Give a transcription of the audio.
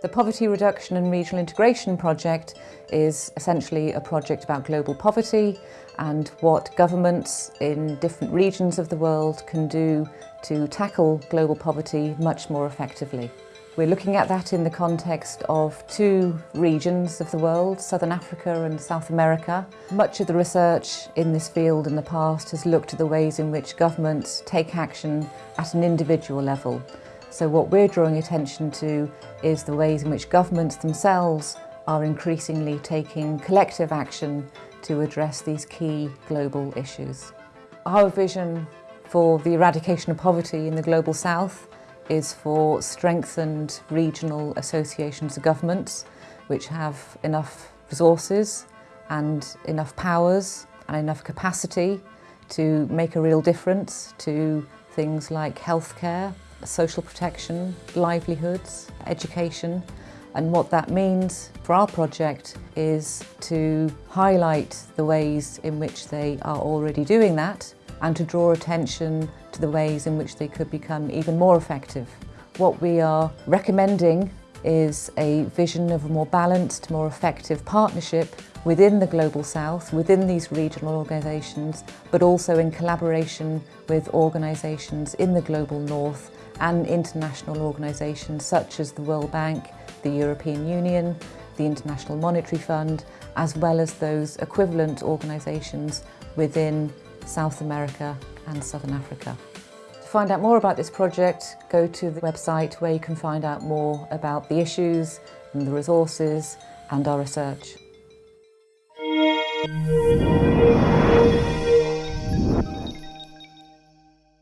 The Poverty Reduction and Regional Integration Project is essentially a project about global poverty and what governments in different regions of the world can do to tackle global poverty much more effectively. We're looking at that in the context of two regions of the world, Southern Africa and South America. Much of the research in this field in the past has looked at the ways in which governments take action at an individual level so what we're drawing attention to is the ways in which governments themselves are increasingly taking collective action to address these key global issues. Our vision for the eradication of poverty in the Global South is for strengthened regional associations of governments which have enough resources and enough powers and enough capacity to make a real difference to things like healthcare, social protection, livelihoods, education and what that means for our project is to highlight the ways in which they are already doing that and to draw attention to the ways in which they could become even more effective. What we are recommending is a vision of a more balanced, more effective partnership within the Global South, within these regional organisations, but also in collaboration with organisations in the Global North and international organisations such as the World Bank, the European Union, the International Monetary Fund, as well as those equivalent organisations within South America and Southern Africa. To find out more about this project, go to the website where you can find out more about the issues and the resources and our research. Música